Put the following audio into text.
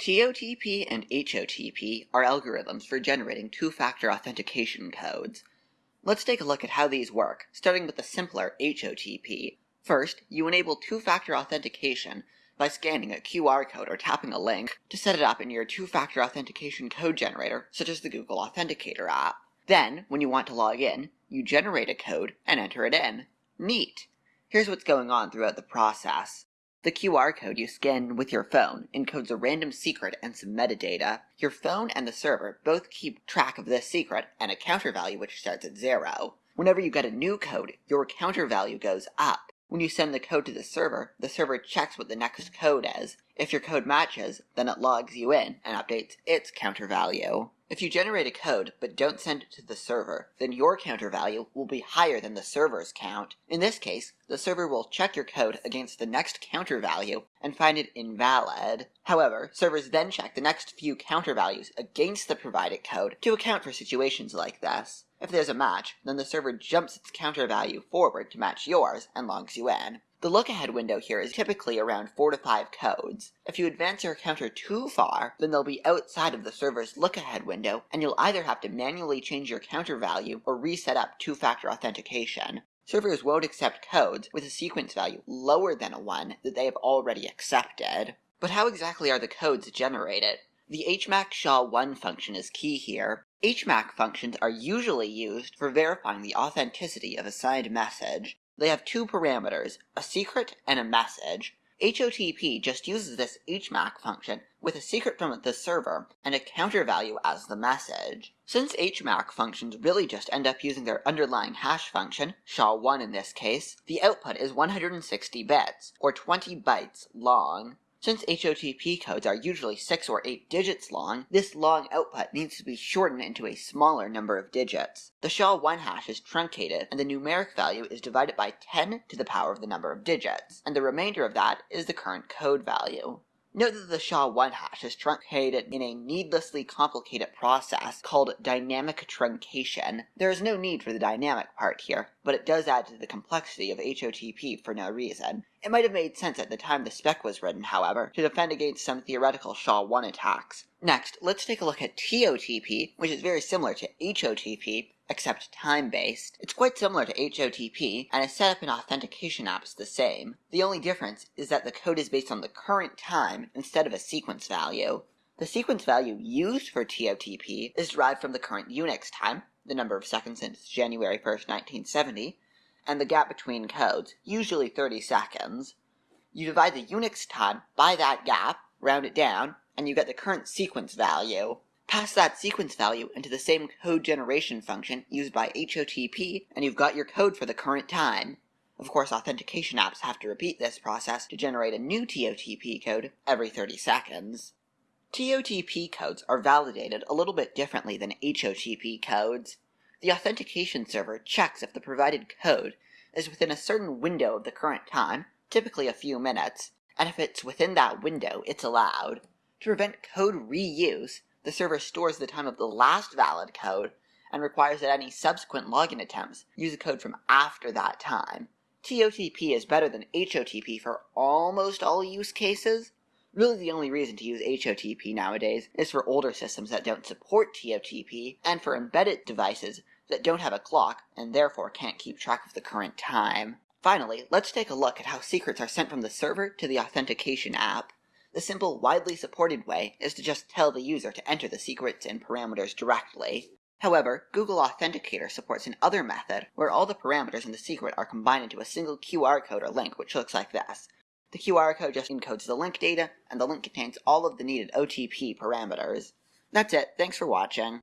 TOTP and HOTP are algorithms for generating two-factor authentication codes. Let's take a look at how these work, starting with the simpler HOTP. First, you enable two-factor authentication by scanning a QR code or tapping a link to set it up in your two-factor authentication code generator, such as the Google Authenticator app. Then, when you want to log in, you generate a code and enter it in. Neat! Here's what's going on throughout the process. The QR code you scan with your phone encodes a random secret and some metadata. Your phone and the server both keep track of this secret and a counter value which starts at zero. Whenever you get a new code, your counter value goes up. When you send the code to the server, the server checks what the next code is. If your code matches, then it logs you in and updates its counter value. If you generate a code but don't send it to the server, then your counter value will be higher than the server's count. In this case, the server will check your code against the next counter value and find it invalid. However, servers then check the next few counter values against the provided code to account for situations like this. If there's a match, then the server jumps its counter value forward to match yours and logs you in. The look-ahead window here is typically around 4 to 5 codes. If you advance your counter too far, then they'll be outside of the server's look-ahead window, and you'll either have to manually change your counter value or reset up two-factor authentication. Servers won't accept codes with a sequence value lower than a 1 that they have already accepted. But how exactly are the codes generated? The HMAC SHA-1 function is key here. HMAC functions are usually used for verifying the authenticity of a signed message. They have two parameters, a secret and a message. HOTP just uses this HMAC function with a secret from the server and a counter value as the message. Since HMAC functions really just end up using their underlying hash function, SHA-1 in this case, the output is 160 bits, or 20 bytes, long. Since HOTP codes are usually 6 or 8 digits long, this long output needs to be shortened into a smaller number of digits. The SHA-1 hash is truncated, and the numeric value is divided by 10 to the power of the number of digits, and the remainder of that is the current code value. Note that the SHA-1 hash is truncated in a needlessly complicated process called dynamic truncation. There is no need for the dynamic part here, but it does add to the complexity of HOTP for no reason. It might have made sense at the time the spec was written, however, to defend against some theoretical SHA-1 attacks. Next, let's take a look at TOTP, which is very similar to HOTP, except time-based. It's quite similar to HOTP, and is set up in authentication apps the same. The only difference is that the code is based on the current time instead of a sequence value. The sequence value used for TOTP is derived from the current Unix time, the number of seconds since January 1st, 1970, and the gap between codes, usually 30 seconds. You divide the Unix time by that gap, round it down, and you get the current sequence value. Pass that sequence value into the same code generation function used by HOTP, and you've got your code for the current time. Of course, authentication apps have to repeat this process to generate a new TOTP code every 30 seconds. TOTP codes are validated a little bit differently than HOTP codes. The authentication server checks if the provided code is within a certain window of the current time, typically a few minutes, and if it's within that window, it's allowed. To prevent code reuse, the server stores the time of the last valid code and requires that any subsequent login attempts use a code from after that time. TOTP is better than HOTP for almost all use cases. Really the only reason to use HOTP nowadays is for older systems that don't support TOTP and for embedded devices that don't have a clock and therefore can't keep track of the current time. Finally, let's take a look at how secrets are sent from the server to the authentication app. The simple, widely supported way is to just tell the user to enter the secrets and parameters directly. However, Google Authenticator supports another method where all the parameters in the secret are combined into a single QR code or link, which looks like this. The QR code just encodes the link data, and the link contains all of the needed OTP parameters. That's it, thanks for watching.